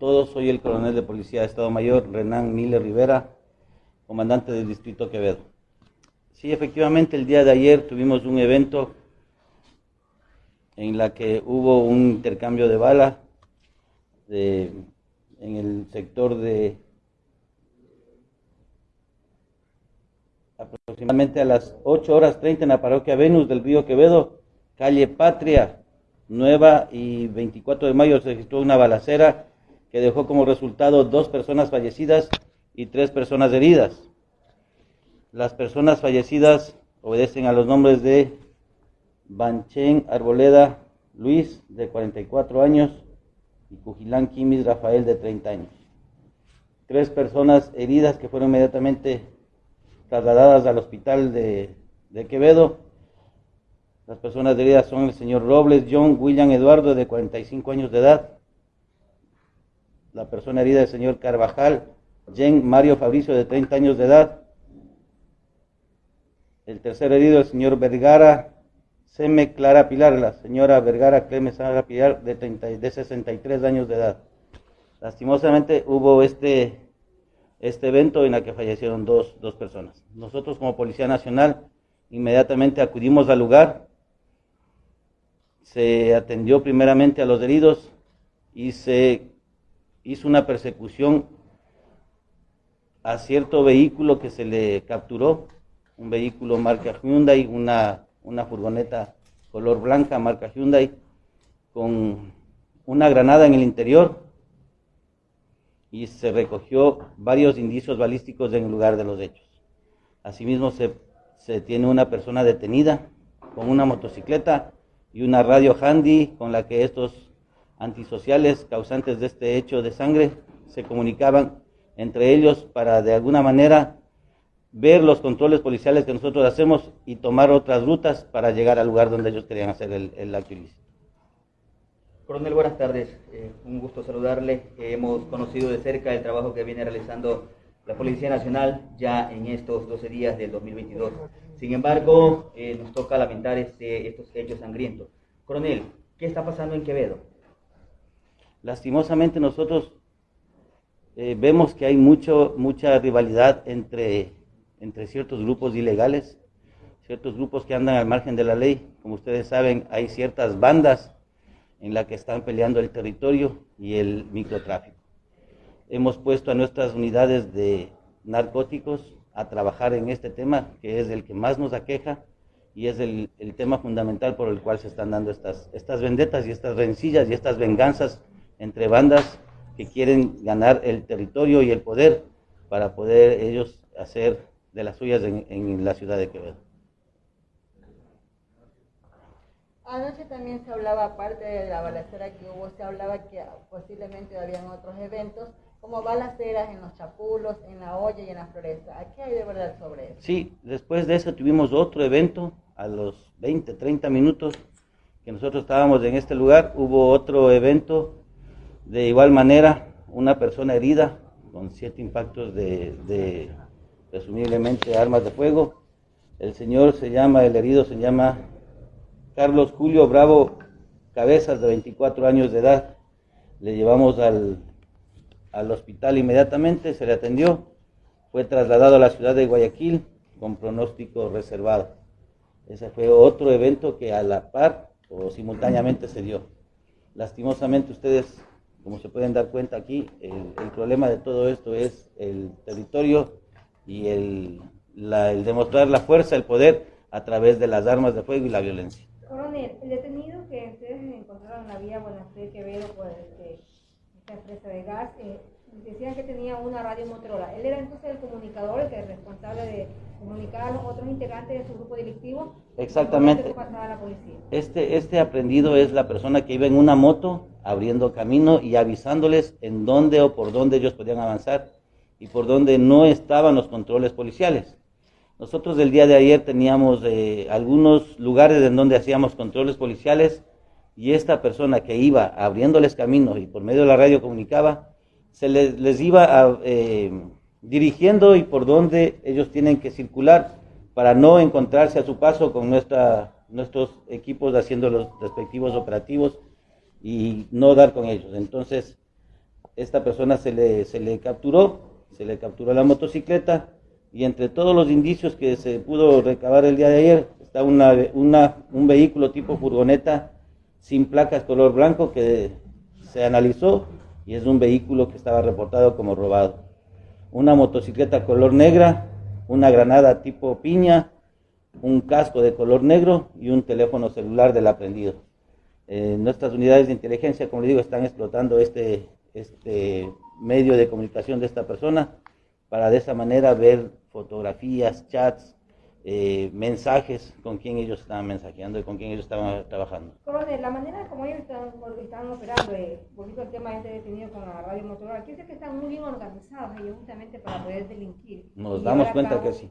todos, soy el coronel de Policía de Estado Mayor, Renan Miller Rivera, comandante del Distrito Quevedo. Sí, efectivamente, el día de ayer tuvimos un evento en la que hubo un intercambio de bala en el sector de aproximadamente a las 8 horas 30 en la parroquia Venus del Río Quevedo, calle Patria, Nueva y 24 de mayo se registró una balacera que dejó como resultado dos personas fallecidas y tres personas heridas. Las personas fallecidas obedecen a los nombres de Banchen Arboleda Luis, de 44 años, y Cujilán Quimis Rafael, de 30 años. Tres personas heridas que fueron inmediatamente trasladadas al hospital de, de Quevedo. Las personas heridas son el señor Robles John William Eduardo, de 45 años de edad. La persona herida es el señor Carvajal Jen Mario Fabricio, de 30 años de edad. El tercer herido, el señor Vergara Seme Clara Pilar, la señora Vergara Clemes Clara Pilar, de, 30, de 63 años de edad. Lastimosamente hubo este, este evento en el que fallecieron dos, dos personas. Nosotros como Policía Nacional inmediatamente acudimos al lugar, se atendió primeramente a los heridos y se hizo una persecución a cierto vehículo que se le capturó, un vehículo marca Hyundai, una, una furgoneta color blanca marca Hyundai, con una granada en el interior y se recogió varios indicios balísticos en el lugar de los hechos. Asimismo se, se tiene una persona detenida con una motocicleta y una radio handy con la que estos antisociales causantes de este hecho de sangre se comunicaban entre ellos para de alguna manera ver los controles policiales que nosotros hacemos y tomar otras rutas para llegar al lugar donde ellos querían hacer el, el acto ilícito. Coronel, buenas tardes. Eh, un gusto saludarle. Eh, hemos conocido de cerca el trabajo que viene realizando la Policía Nacional ya en estos 12 días del 2022. Sin embargo, eh, nos toca lamentar este, estos hechos sangrientos. Coronel, ¿qué está pasando en Quevedo? Lastimosamente nosotros eh, vemos que hay mucho, mucha rivalidad entre, entre ciertos grupos ilegales, ciertos grupos que andan al margen de la ley. Como ustedes saben, hay ciertas bandas en las que están peleando el territorio y el microtráfico. Hemos puesto a nuestras unidades de narcóticos a trabajar en este tema, que es el que más nos aqueja y es el, el tema fundamental por el cual se están dando estas, estas vendetas y estas rencillas y estas venganzas entre bandas que quieren ganar el territorio y el poder para poder ellos hacer de las suyas en, en la ciudad de Quevedo. Anoche también se hablaba, aparte de la balacera que hubo, se hablaba que posiblemente habían otros eventos, como balaceras en los chapulos, en la olla y en la floresta. ¿Qué hay de verdad sobre eso? Sí, después de eso tuvimos otro evento a los 20, 30 minutos que nosotros estábamos en este lugar. Hubo otro evento de igual manera, una persona herida con siete impactos de, de presumiblemente armas de fuego. El señor se llama, el herido se llama Carlos Julio Bravo Cabezas, de 24 años de edad. Le llevamos al, al hospital inmediatamente, se le atendió, fue trasladado a la ciudad de Guayaquil con pronóstico reservado. Ese fue otro evento que a la par o simultáneamente se dio. Lastimosamente ustedes como se pueden dar cuenta aquí, el, el problema de todo esto es el territorio y el, la, el, demostrar la fuerza, el poder a través de las armas de fuego y la violencia. Coronel, el detenido que ustedes encontraron en la vía Buenafé Quevedo por esta empresa de gas, eh, decían que tenía una radio Motorola. ¿Él era entonces el comunicador, el que es responsable de comunicar a los otros integrantes de su grupo delictivo? Exactamente. Este, este aprendido es la persona que iba en una moto abriendo camino y avisándoles en dónde o por dónde ellos podían avanzar y por dónde no estaban los controles policiales. Nosotros el día de ayer teníamos eh, algunos lugares en donde hacíamos controles policiales y esta persona que iba abriéndoles camino y por medio de la radio comunicaba, se les, les iba a, eh, dirigiendo y por dónde ellos tienen que circular para no encontrarse a su paso con nuestra, nuestros equipos haciendo los respectivos operativos y no dar con ellos. Entonces, esta persona se le, se le capturó, se le capturó la motocicleta y entre todos los indicios que se pudo recabar el día de ayer está una, una, un vehículo tipo furgoneta sin placas color blanco que se analizó y es un vehículo que estaba reportado como robado. Una motocicleta color negra, una granada tipo piña, un casco de color negro y un teléfono celular del aprendido. Eh, nuestras unidades de inteligencia, como le digo, están explotando este, este medio de comunicación de esta persona para de esa manera ver fotografías, chats, eh, mensajes con quién ellos estaban mensajeando y con quién ellos estaban trabajando. Coronel, la manera como ellos están, están operando, eh, volviendo al tema de este detenido con la radio Motorola, aquí que están muy bien organizados ellos justamente para poder delinquir. Nos damos cuenta que sí.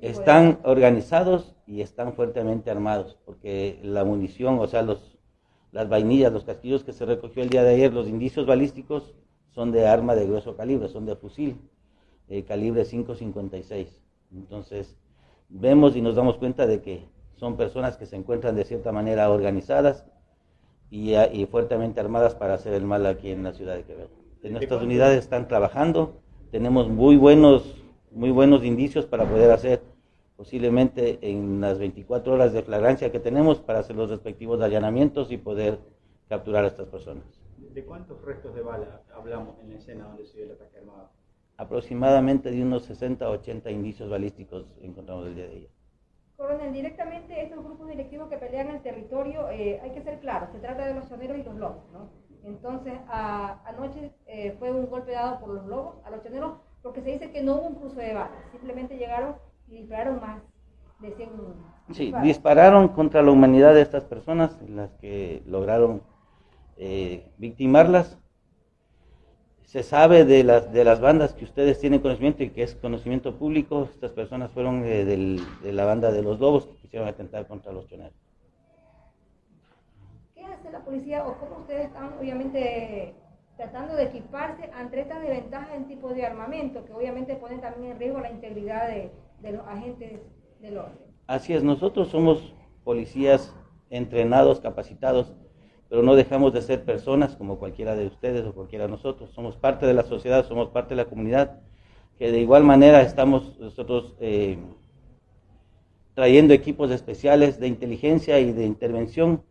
Están organizados y están fuertemente armados, porque la munición, o sea, los, las vainillas, los casquillos que se recogió el día de ayer, los indicios balísticos son de arma de grueso calibre, son de fusil, eh, calibre 5.56. Entonces, vemos y nos damos cuenta de que son personas que se encuentran de cierta manera organizadas y, y fuertemente armadas para hacer el mal aquí en la ciudad de Quevedo. nuestras unidades están trabajando, tenemos muy buenos muy buenos indicios para poder hacer posiblemente en las 24 horas de flagrancia que tenemos para hacer los respectivos allanamientos y poder capturar a estas personas. ¿De cuántos restos de bala hablamos en la escena donde se dio el ataque armado? Aproximadamente de unos 60 a 80 indicios balísticos encontramos el día de ayer. Coronel, directamente estos grupos directivos que pelean el territorio, eh, hay que ser claro, se trata de los choneros y los lobos, ¿no? Entonces, anoche eh, fue un golpe dado por los lobos a los choneros, porque se dice que no hubo un cruce de balas, simplemente llegaron y dispararon más de 100 Sí, dispararon contra la humanidad de estas personas, las que lograron eh, victimarlas. Se sabe de las, de las bandas que ustedes tienen conocimiento y que es conocimiento público, estas personas fueron eh, de la banda de los lobos que quisieron atentar contra los choneros. ¿Qué hace la policía o cómo ustedes están, obviamente, tratando de equiparse ante estas desventajas en tipo de armamento, que obviamente ponen también en riesgo la integridad de, los agentes del orden. Así es, nosotros somos policías entrenados, capacitados, pero no dejamos de ser personas como cualquiera de ustedes o cualquiera de nosotros. Somos parte de la sociedad, somos parte de la comunidad, que de igual manera estamos nosotros eh, trayendo equipos especiales de inteligencia y de intervención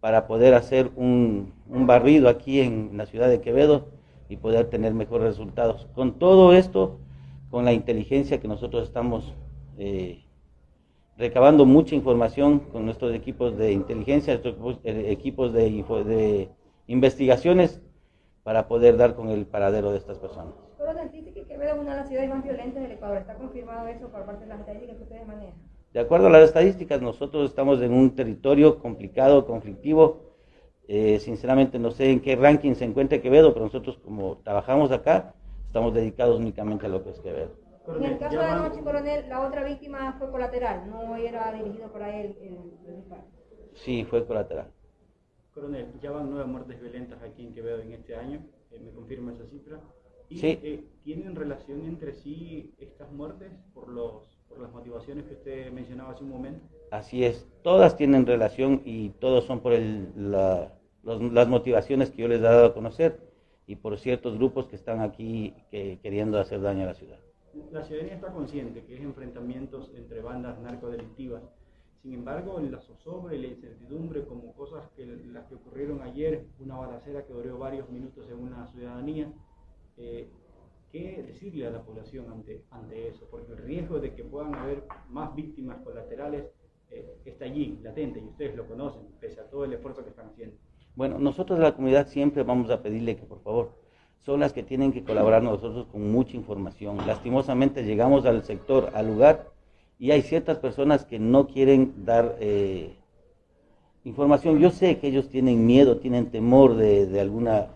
para poder hacer un, barrido aquí en la ciudad de Quevedo y poder tener mejores resultados. Con todo esto, con la inteligencia que nosotros estamos eh, recabando mucha información con nuestros equipos de inteligencia, nuestros equipos de, de investigaciones para poder dar con el paradero de estas personas. Que Quevedo es una de las ciudades más violentas del Ecuador. ¿Está confirmado eso por parte de las estadísticas que ustedes manejan? De acuerdo a las estadísticas, nosotros estamos en un territorio complicado, conflictivo. Eh, sinceramente no sé en qué ranking se encuentra Quevedo, pero nosotros como trabajamos acá, estamos dedicados únicamente a lo que es Quevedo. En el caso de anoche, coronel, la otra víctima fue colateral, no era dirigido para él el, disparo. Sí, fue colateral. Coronel, ya van nueve muertes violentas aquí en Quevedo en este año, eh, ¿me confirma esa cifra? ¿Y sí. Eh, tienen relación entre sí estas muertes por los por las motivaciones que usted mencionaba hace un momento. Así es, todas tienen relación y todos son por las motivaciones que yo les he dado a conocer y por ciertos grupos que están aquí que, queriendo hacer daño a la ciudad. La ciudadanía está consciente que es enfrentamientos entre bandas narcodelictivas. Sin embargo, la zozobra y la incertidumbre, como cosas que ocurrieron ayer, una balacera que duró varios minutos en una ciudadanía, eh, ¿Qué decirle a la población ante, ante eso? Porque el riesgo de que puedan haber más víctimas colaterales eh, está allí, latente, y ustedes lo conocen, pese a todo el esfuerzo que están haciendo. Bueno, nosotros de la comunidad siempre vamos a pedirle que por favor, son las que tienen que colaborar nosotros con mucha información. Lastimosamente llegamos al sector, al lugar, y hay ciertas personas que no quieren dar eh, información. Yo sé que ellos tienen miedo, tienen temor de, de alguna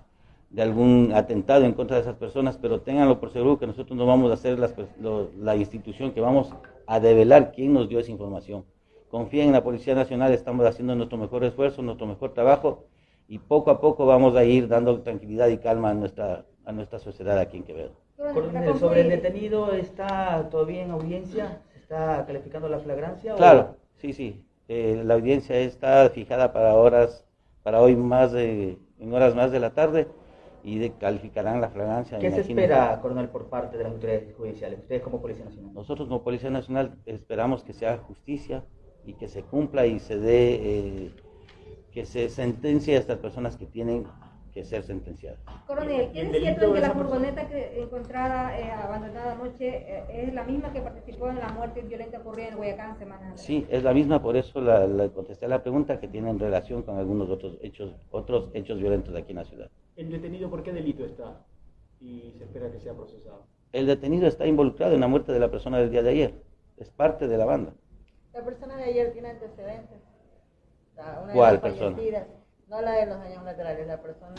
de algún atentado en contra de esas personas, pero ténganlo por seguro que nosotros no vamos a ser la institución que vamos a develar quién nos dio esa información. Confíen en la Policía Nacional, estamos haciendo nuestro mejor esfuerzo, nuestro mejor trabajo y poco a poco vamos a ir dando tranquilidad y calma a nuestra, a nuestra sociedad aquí en Quevedo. sobre el detenido, ¿está todavía en audiencia? ¿Se está calificando la flagrancia? Claro, sí, sí. Eh, la audiencia está fijada para horas, para hoy más de, en horas más de la tarde y de- calificarán la fragancia. ¿Qué se espera, coronel, por parte de las autoridades judiciales? Ustedes como Policía Nacional. Nosotros como Policía Nacional esperamos que se haga justicia y que se cumpla y se dé, eh, que se sentencie a estas personas que tienen que ser sentenciadas. Coronel, Y ¿qué el es cierto que la furgoneta que encontrada eh, abandonada anoche eh, es la misma que participó en la muerte violenta ocurrida en Guayacán semana antes? Sí, es la misma, por eso la, la contesté la pregunta que tiene en relación con algunos otros hechos, otros hechos violentos de aquí en la ciudad. ¿El detenido por qué delito está? Y se espera que sea procesado. El detenido está involucrado en la muerte de la persona del día de ayer, es parte de la banda. La persona de ayer tiene antecedentes. La- una de ¿Cuál las persona? No la de los daños laterales, la persona.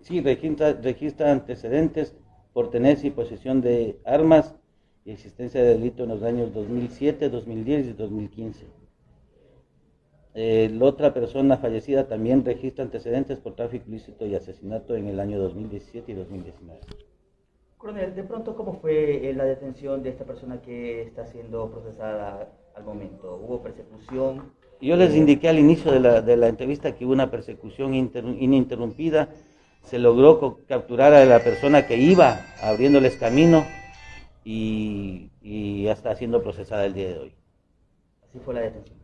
Sí, registra, registra antecedentes por tenencia y posesión de armas y existencia de delito en los años 2007, 2010 y 2015. Eh, la otra persona fallecida también registra antecedentes por tráfico ilícito y asesinato en el año 2017 y 2019. Coronel, de pronto, ¿cómo fue eh, la detención de esta persona que está siendo procesada al momento? ¿Hubo persecución? Yo les indiqué al inicio de la, de la entrevista que hubo una persecución inter- ininterrumpida, se logró capturar a la persona que iba abriéndoles camino y, y ya está siendo procesada el día de hoy. Así fue la detención.